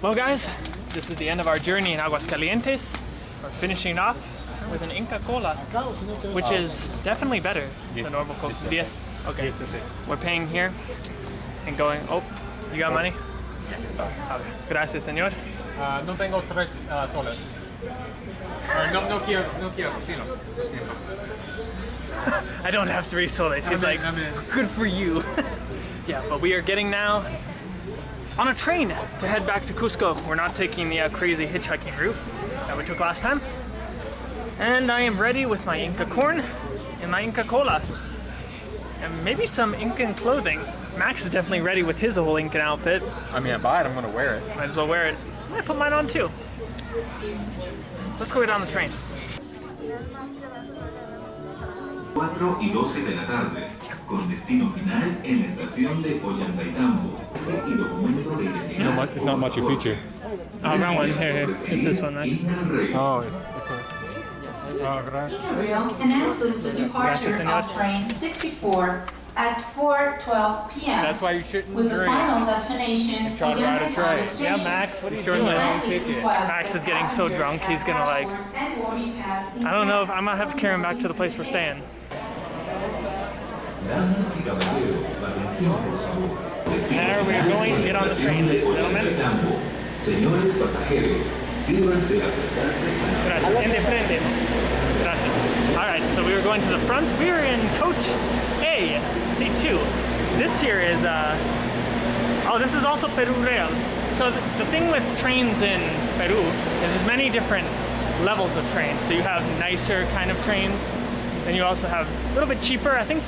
Well guys, this is the end of our journey in Aguas Calientes. We're finishing off with an Inca Cola, which is definitely better than normal Cola. Yes. Okay. Yes, yes, yes. We're paying here and going, oh, you got money? Okay. Gracias, señor. Ah, no tengo tres ah, soles. No, no quiero, no quiero, cocino. Lo siento. I don't have three soles. He's like, in, I'm in. good for you. yeah, but we are getting now on a train to head back to Cusco. We're not taking the uh, crazy hitchhiking route that we took last time. And I am ready with my Inca corn and my Inca Cola. And maybe some Incan clothing. Max is definitely ready with his whole Incan outfit. I mean, I buy it, I'm gonna wear it. Might as well wear it. I might put mine on too. Let's go get on the train. 4 y 12 de la tarde, con destino final en la estación de Ollantaytambo y documento de identidad. No, it's not Machu Picchu. Oh, wrong one. Here, here. It's this one, right? Inca Rail. Oh, it's, it's a... Oh, gracias. Rail announces the departure Gracias, of train 64 at 4:12 p.m. That's why you shouldn't with the drink. final destination Try to ride a train. Yeah, Max, what are you Sure, doing? man. Ticket. Max that is getting so drunk, he's have gonna, like- passport and boarding pass in I don't know if. I'm gonna have to carry him back to the place we're staying. Damas y caballeros, atención por favor. We are going to get on the train, gentlemen. Señores pasajeros, sírvanse acercarse a la Gracias. En de frente. Gracias. Alright, so we were going to the front. We are in coach A, C2. This here is, uh, oh, this is also Peru Rail. So the, the thing with trains in Peru is there's many different levels of trains. So you have nicer kind of trains, and you also have a little bit cheaper. I think,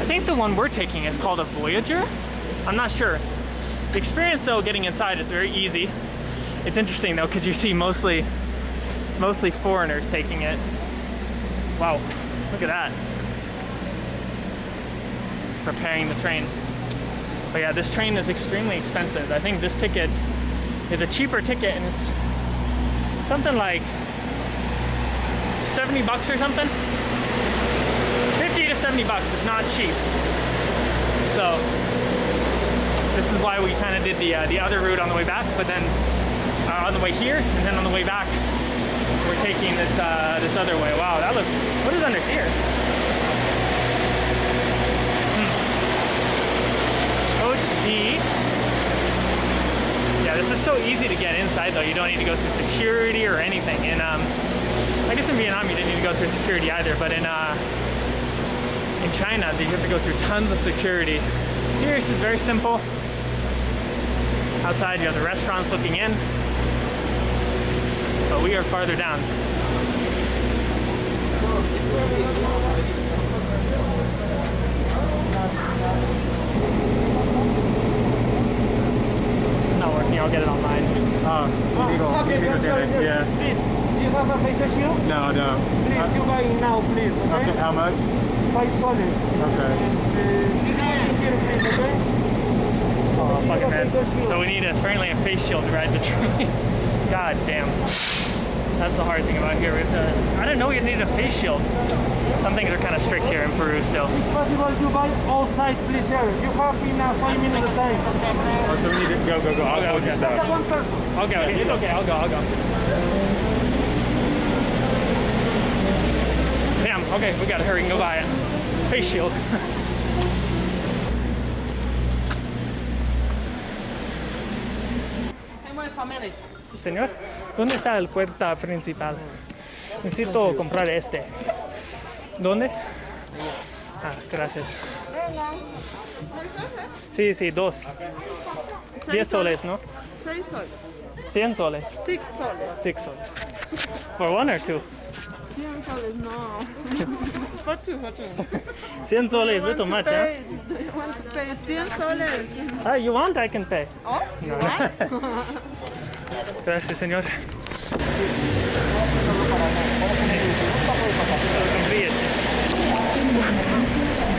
I think the one we're taking is called a Voyager. I'm not sure. The experience though, getting inside is very easy. It's interesting though, because you see mostly it's mostly foreigners taking it. Wow, look at that. Preparing the train. But yeah, this train is extremely expensive. I think this ticket is a cheaper ticket and it's something like 70 bucks or something. 50 to 70 bucks is not cheap. So this is why we kind of did the uh, the other route on the way back, but then uh, on the way here and then on the way back we're taking this uh, this other way. Wow, that looks. What is under here? Hmm. Coach D. Yeah, this is so easy to get inside though. You don't need to go through security or anything. And um, I guess in Vietnam you didn't need to go through security either, but in uh, in China you have to go through tons of security. Here it's just very simple. Outside you have the restaurants looking in but we are farther down. It's not working, I'll get it online. Oh, illegal, illegal dinner. Yeah. Please, do you have a facial shield? No, no. Please, you buy it now, please, Okay, okay? how much? Five. Okay. Uh, okay? Oh, fucking man. So we need apparently a face shield to ride the train. God damn. That's the hard thing about here. We have to, I didn't know we needed a face shield. Some things are kind of strict here in Peru still. If possible, you buy outside, please, here. You have in uh, five minutes time. Oh, so we need to go, go, go. I'll go with your Just one person. Okay, okay, it's okay. I'll go, I'll go. Damn, okay, we gotta hurry and go buy it. Face shield. Señor, ¿dónde está el puerta principal? Necesito comprar este. ¿Dónde? Ah, gracias. Sí, sí, dos. Diez soles, ¿no? Seis soles. Cien soles. Six soles. Six soles. For one or two? Cien soles, no. for two, for two. Cien soles, Want little much, huh? pay, do you want to pay cien soles? Ah, you want, I can pay. Oh, No. Gracias, señor.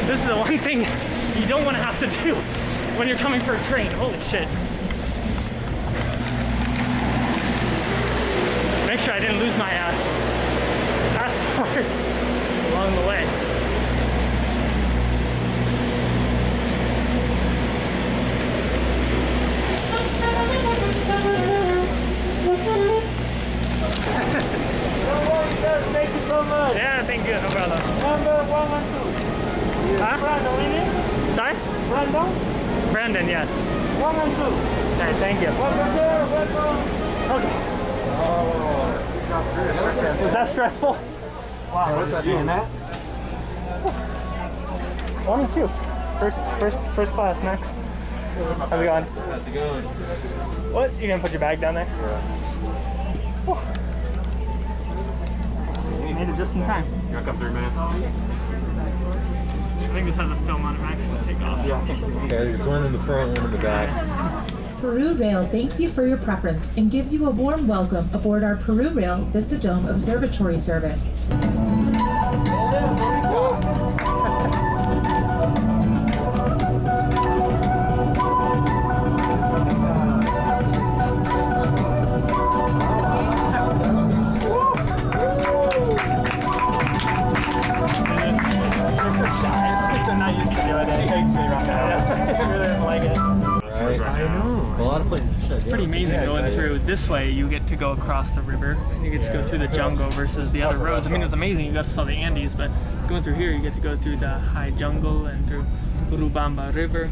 This is the one thing you don't want to have to do when you're coming for a train. Holy shit. Make sure I didn't lose my uh, hard along the way. Thank you so much. Yeah, thank you, no problem. Number one and two. Huh? Brandon. Sorry? Brandon? Brandon, yes. One and two. Okay, thank you. Welcome, sir. Welcome. Okay. Oh, that stressful? Wow. What's seeing that? One and two. First, first, first class, Max. How's it going? How's it going? What? You gonna put your bag down there? Yeah. You made it just in time. You want to come through, man? I think this has a film on it. Max will take off. Yeah. Okay, there's one in the front, one in the back. Peru Rail thanks you for your preference and gives you a warm welcome aboard our Peru Rail Vista Dome Observatory service. Of places are shut Pretty amazing going through. This way, you get to go across the river. You get to go through the jungle versus the other roads. I mean, it's amazing. You got to saw the Andes, but going through here, you get to go through the high jungle and through Urubamba River.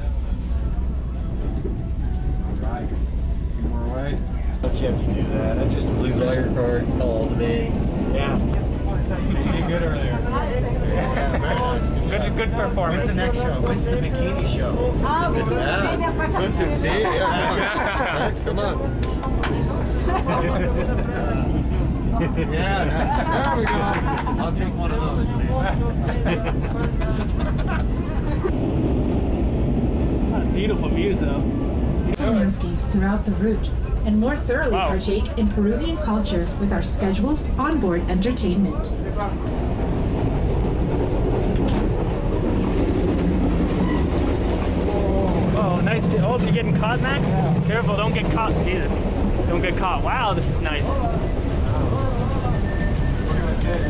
Right. Two more away. Don't you have to do that? I just lose all your cards, all the banks. Yeah. You did good earlier. Yeah, very nice. Good, good performance. When's the next show? When's the bikini show? Yeah. Swimsuit, see? Yeah. Next month. yeah, there we go. I'll take one of those, please. Beautiful views, though. Landscapes throughout the route and more thoroughly Wow. partake in Peruvian culture with our scheduled onboard entertainment. Oh, nice. To, oh, you getting caught, Max? Careful, don't get caught. Jesus. Don't get caught. Wow, this is nice.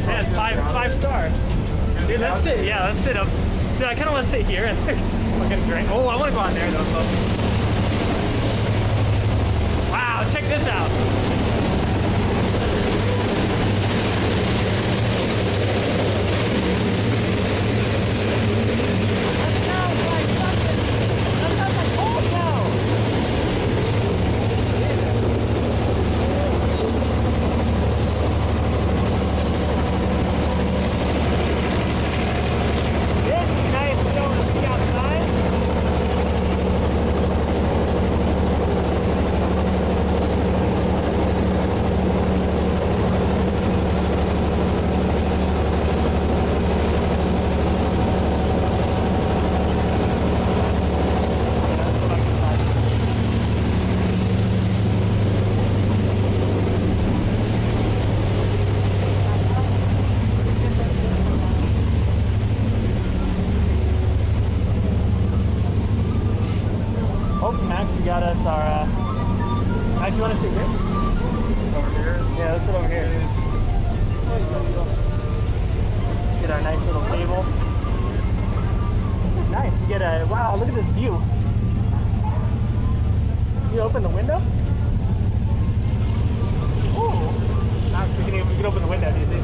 Yeah, five, five stars. Dude, let's sit. Yeah, let's sit up. Dude, I kind of want to sit here and fucking drink. Oh, I want to go on there, though. Wow, check this out. This is nice to be able to see outside. Oh, Max, you got us our. Uh... Max, you want to sit here? Over here? Yeah, let's sit over here. Get our nice little table. This is nice. You get a. Wow, look at this view. You open the window? Ooh. Max, we can, we can open the window, do you think?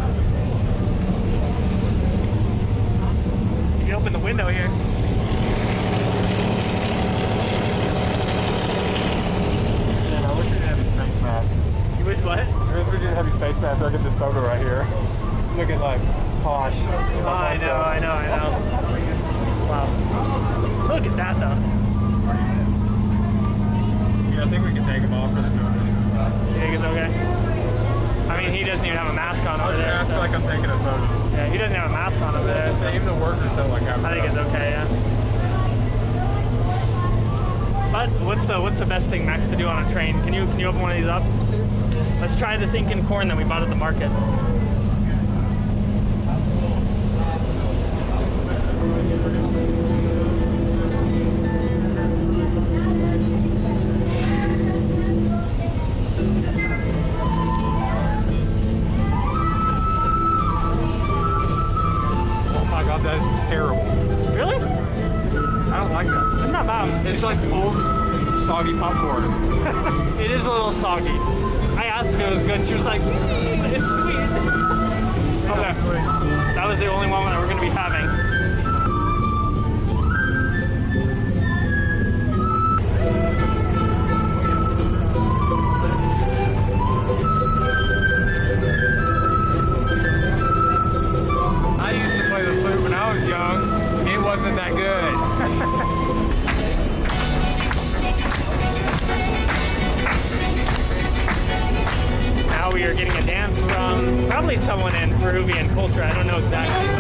You can open the window here. Man, I wish we didn't have a space mask. You wish what? I wish we didn't have a space mask so I could just photo right here. Looking like posh. Oh, I know, I know, I know. Wow. Look at that though. Yeah, I think we can take them off for the photo. You think it's okay? I mean, he doesn't even have a mask on over there. I feel so- like I'm taking a photo. Yeah, he doesn't have a mask on over there. so Even the workers don't like have I think it's okay, yeah. But what's the what's the best thing, Max, to do on a train? Can you can you open one of these up? Let's try this Incan corn that we bought at the market. It's. It's like old soggy popcorn. It is a little soggy. I asked if it was good. She was like, "Mm, it's sweet. Okay. That was the only one that we're going to be having. I used to play the flute when I was young. It wasn't that good. Someone in Peruvian culture. I don't know exactly,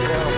miss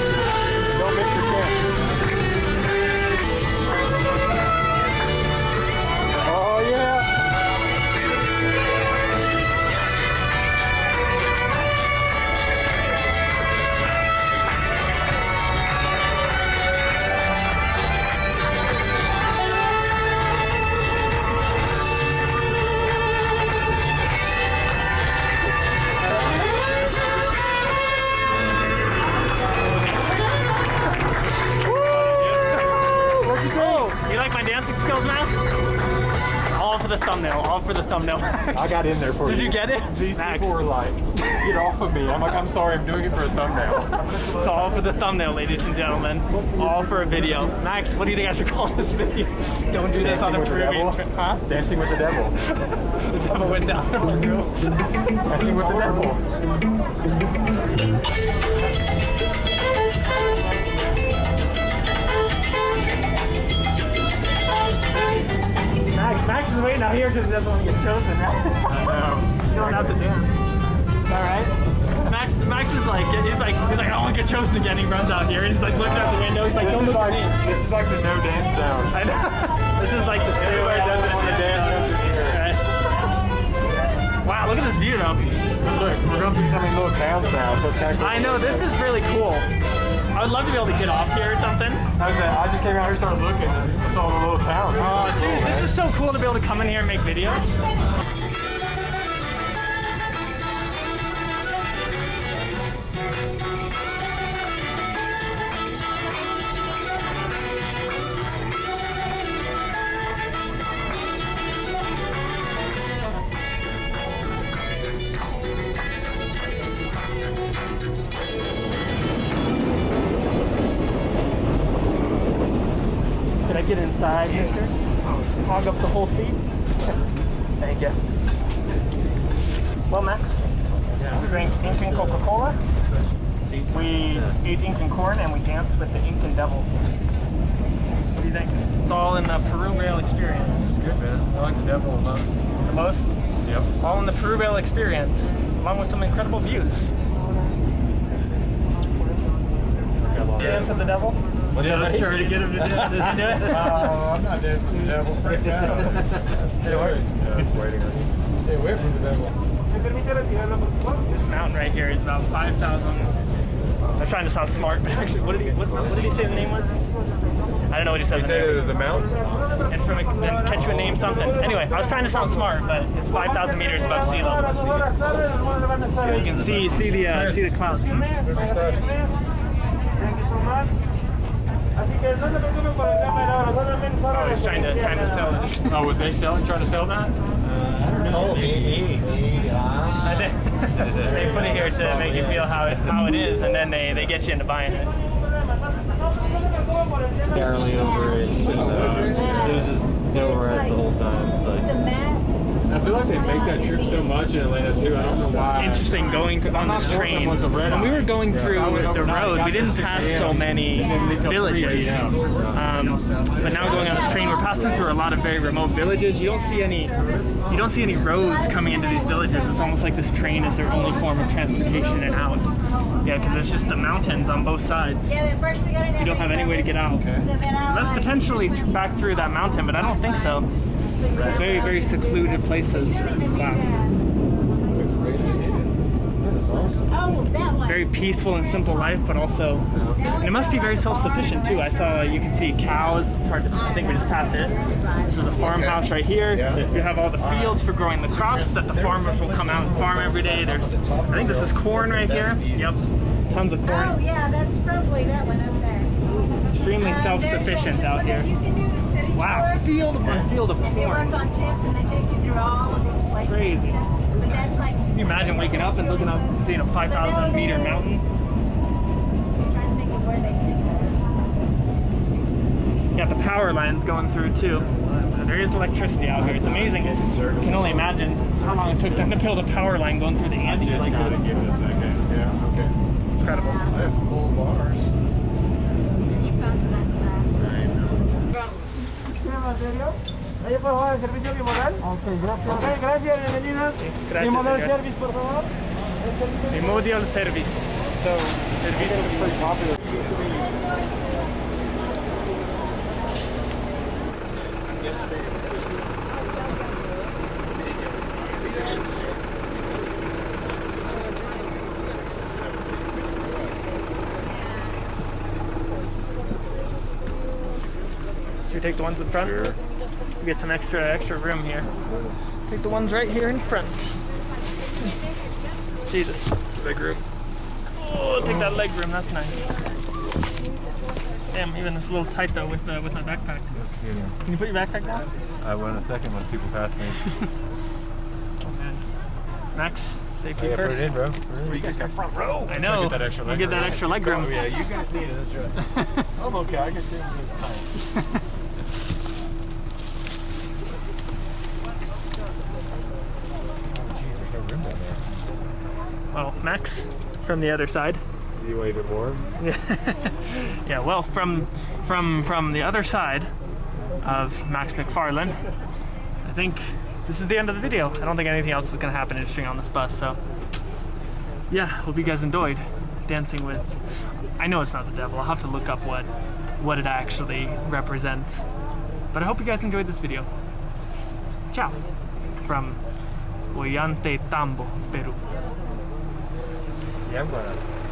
thumbnail. I got in there for Did you. Did you get it? These Max. people were like, get off of me. I'm like, I'm sorry, I'm doing it for a thumbnail. It's all for the thumbnail, ladies and gentlemen. All for a video. Max, what do you think I should call this video? Don't do this on a Dancing Peruvian trip. Huh? Dancing with the devil. The devil went down to Peru. Dancing with the devil. Is waiting out here because he doesn't want to get chosen. i you don't have to dance. Is that right? Max, Max is like, he's like, he's like, I don't want to get chosen again. He runs out here and he's like looking out the window. He's like, don't look at me. This is like the no dance zone. I know. this is like the Everybody doesn't want to dance here. Wow, look at this view though. Look, we're going through so many little towns now, so it's kind of cool. I know, this is really cool. I would love to be able to get off here or something. I, uh, just came out here and started looking and saw the little town. Oh, dude, this is so cool to be able to come in here and make videos. Get inside, mister? Hog up the whole seat? Thank you. Well, Max, we drank Incan Coca-Cola. We ate Incan corn and we danced with the Incan devil. What do you think? It's all in the Peru Rail experience. It's good, man. I like the devil the most. The most, Yep. all in the Peru Rail experience, along with some incredible views. Get into the devil? Yeah, let's try to get him to do this. Do it. Oh, I'm not dancing with the devil. Freak out. Stay away. Yeah, it's waiting on you. Stay away from the devil. This mountain right here is about 5,000. I'm trying to sound smart, but actually, what did he, what, what did he say the name was? I don't know what he said. He the said name it was a mountain. and from a, then catch you a name something. Anyway, I was trying to sound smart, but it's 5,000 meters above sea level. You can see see the uh, see the clouds. Oh, he's trying to trying to sell it. Oh, was they selling, trying to sell that? I Oh, he, he, he, ah. I think they put it here to make you feel how it how it is, and then they they get you into buying it. Barely over it. So it was just over us the whole time. It's like, I feel like they make that trip so much in Atlanta too. I don't know why. It's Interesting going on not this sure if train. it was red When we were going through I went the road, we didn't pass so many And then leave till 3 villages. Um, but now going on this train, we're passing through a lot of very remote villages. You don't see any, you don't see any roads coming into these villages. It's almost like this train is their only form of transportation and out. Yeah, because it's just the mountains on both sides. Yeah, then first we got You don't have any way to get out. Unless potentially back through that mountain, but I don't think so. Very, very secluded places. Wow. Great. That is awesome. Oh, that one. Very peaceful and simple life, but also, and it must be very self-sufficient too. I saw, you can see cows. It's hard to, I think we just passed it. This is a farmhouse right here. Yeah. You have all the fields for growing the crops that the farmers will come out and farm every day. There's, I think this is corn right here. Yep, tons of corn. Oh, yeah, that's probably that one up there. Extremely Uh, self-sufficient there's out one here. That You can do the city Wow, tour, field upon field of And they work on tips and they take you through all of these places. Crazy. But that's like. Can you imagine waking up and looking up and seeing a 5,000 meter mountain? Trying to think of where they Got the power lines going through too. So there is electricity out here. It's amazing. I can only imagine how long it took them to build a power line going through the Andes like this. Give it a second. Yeah, okay. Incredible. I have full bars. Ahí por favor, el servicio bimodal. Ok, gracias. Ok, gracias, bienvenida. Gracias, Bimodal señor. service, por favor. Primordial service. So, servicio take the ones in front? Sure. We get some extra extra room here. Take the ones right here in front. Jesus. Leg room. Oh, take that leg room. That's nice. Damn, even it's a little tight though with uh, with my backpack. Can you put your backpack down? I will in a second when people pass me. Oh man. Max, safety Yeah, put it in, bro. you guys got front row. I know. get that extra We'll leg get that room. extra leg room. Oh yeah, you guys need it. That's right. I'm okay. I can sit in this time. Oh, jeez, there's no room down there. Well, Max from the other side. You wave it warm? Yeah, well, from from from the other side of Max McFarlane, I think this is the end of the video. I don't think anything else is gonna happen interesting on this bus. So, yeah, hope you guys enjoyed dancing with. I know it's not the devil. I'll have to look up what what it actually represents. But I hope you guys enjoyed this video. Ciao from Ollantaytambo, Peru. Yeah, I'm glad.